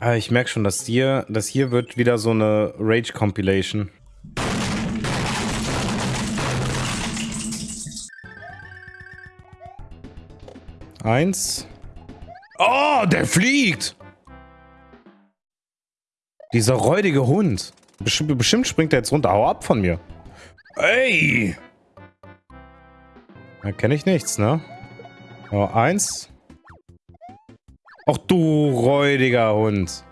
Ah, ich merke schon, dass hier, das hier wird wieder so eine Rage-Compilation. Eins. Oh, der fliegt! Dieser räudige Hund. Bestimmt, bestimmt springt er jetzt runter. Hau ab von mir. Ey! Da kenne ich nichts, ne? Oh, eins. Ach du räudiger Hund.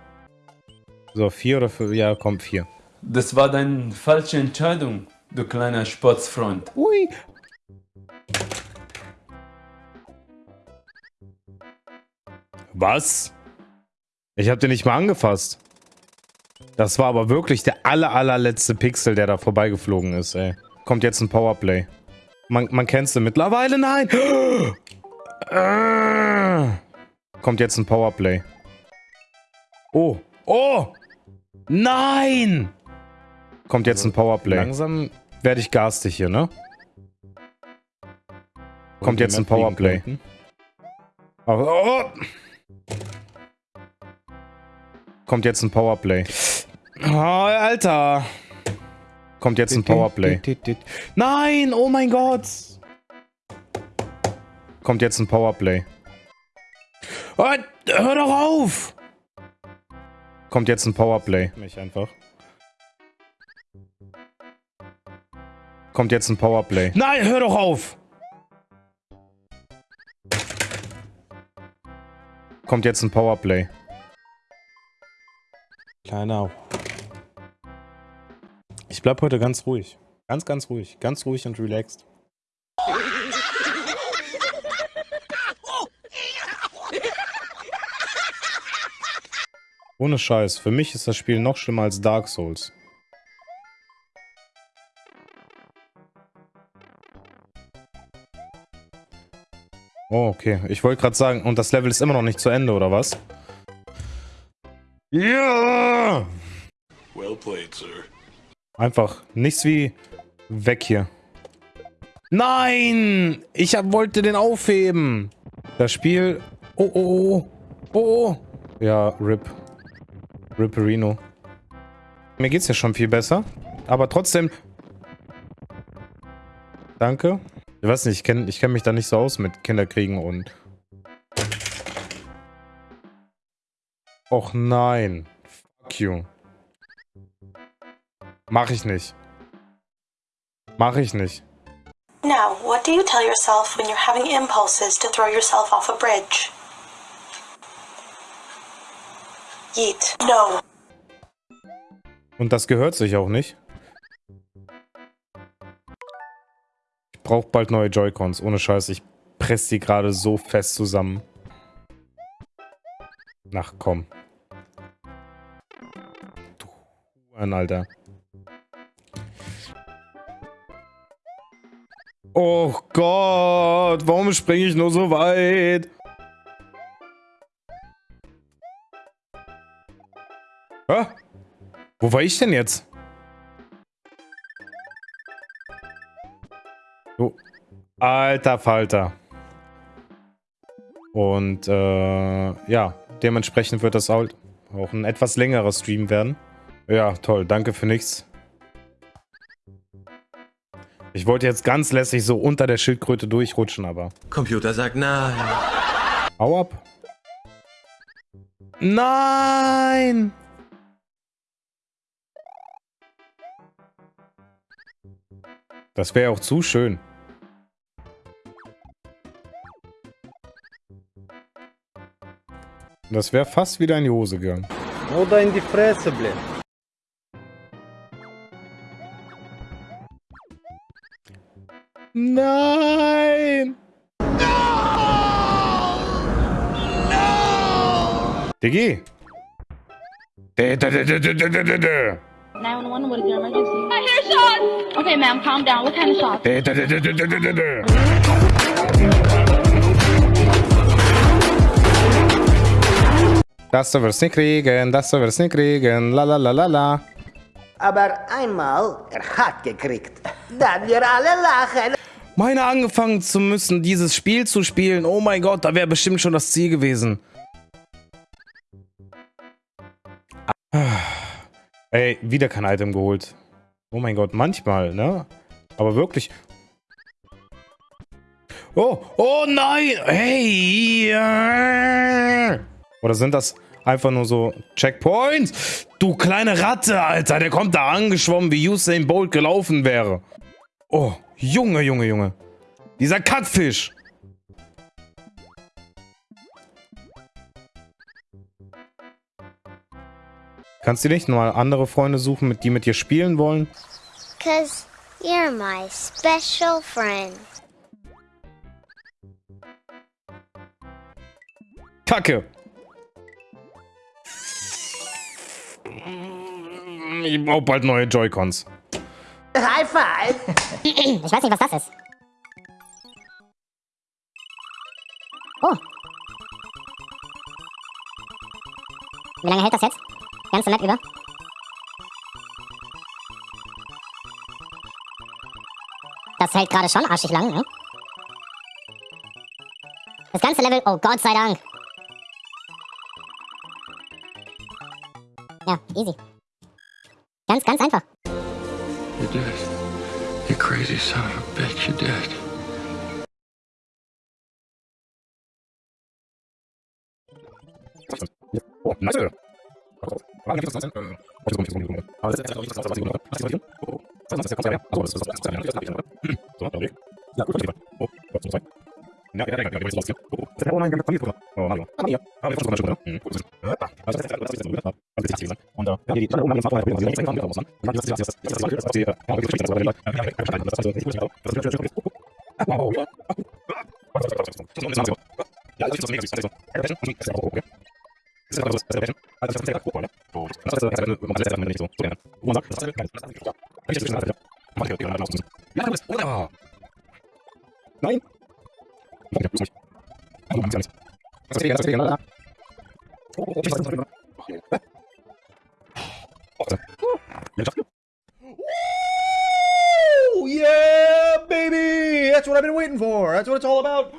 So, vier oder fünf? Ja, komm, vier. Das war deine falsche Entscheidung, du kleiner Sportsfreund. Ui. Was? Ich hab den nicht mal angefasst. Das war aber wirklich der aller, allerletzte Pixel, der da vorbeigeflogen ist, ey. Kommt jetzt ein Powerplay. Man, man kennt sie mittlerweile, nein! Kommt jetzt ein Powerplay. Oh. Oh! Nein! Kommt jetzt ein Powerplay. Langsam werde ich garstig hier, ne? Kommt jetzt ein Powerplay. Oh, oh. Kommt jetzt ein Powerplay. Oh, Alter. Kommt jetzt ein Powerplay. Nein, oh mein Gott. Kommt jetzt ein Powerplay. Oh, hör doch auf. Kommt jetzt ein Powerplay. Mich einfach. Kommt jetzt ein Powerplay. Nein, hör doch auf. Kommt jetzt ein Powerplay. Kleiner. Ich bleib heute ganz ruhig. Ganz, ganz ruhig. Ganz ruhig und relaxed. Ohne Scheiß. Für mich ist das Spiel noch schlimmer als Dark Souls. Oh, okay. Ich wollte gerade sagen, und das Level ist immer noch nicht zu Ende, oder was? Ja! Well played, sir. Einfach nichts wie weg hier. Nein! Ich hab, wollte den aufheben. Das Spiel... Oh, oh, oh. Oh, oh. Ja, RIP. Ripperino. Mir geht's ja schon viel besser. Aber trotzdem... Danke. Ich weiß nicht, ich kenne ich kenn mich da nicht so aus mit Kinderkriegen und... Och nein. Fuck you. Mach ich nicht. Mach ich nicht. Now, what do you tell yourself when you're having impulses to throw yourself off a bridge? Yeet. No. Und das gehört sich auch nicht. Ich brauche bald neue Joy-Cons. Ohne Scheiß, ich presse die gerade so fest zusammen. Ach komm. Du Huren, Alter. Oh Gott, warum springe ich nur so weit? Hä? Wo war ich denn jetzt? Oh. Alter Falter. Und äh, ja, dementsprechend wird das auch ein etwas längerer Stream werden. Ja, toll, danke für nichts. Ich wollte jetzt ganz lässig so unter der Schildkröte durchrutschen, aber... Computer sagt nein. Hau ab. Nein! Das wäre auch zu schön. Das wäre fast wieder in die Hose gegangen. Oder in die Fresse, blöd. Nein! No! No! Diggi! 911, what is your emergency? I hear shots! Okay, ma'am, calm down. What kind of shots? Das wirst nicht kriegen, das wirst nicht kriegen, la la la la la. Aber einmal, er hat gekriegt. Dann wir alle lachen. Meine angefangen zu müssen, dieses Spiel zu spielen. Oh mein Gott, da wäre bestimmt schon das Ziel gewesen. Ey, wieder kein Item geholt. Oh mein Gott, manchmal, ne? Aber wirklich. Oh, oh nein! Hey! Oder sind das einfach nur so Checkpoints? Du kleine Ratte, Alter, der kommt da angeschwommen, wie Usain Bolt gelaufen wäre. Oh, Junge, Junge, Junge. Dieser Kackfisch. Kannst du nicht mal andere Freunde suchen, mit die mit dir spielen wollen? Cause you're my special friend. Kacke. Ich brauche bald neue Joy-Cons. High five! Ich weiß nicht, was das ist. Oh. Wie lange hält das jetzt? Ganze Map über? Das hält gerade schon arschig lang, ne? Das ganze Level, oh Gott sei Dank. Ja, easy. Ganz, ganz einfach. You're dead. You crazy son of a bitch, you're dead. Oh, nice. Ja, das ist das Mega-Süß. Yeah, baby! That's what I've been waiting for. That's what it's all about.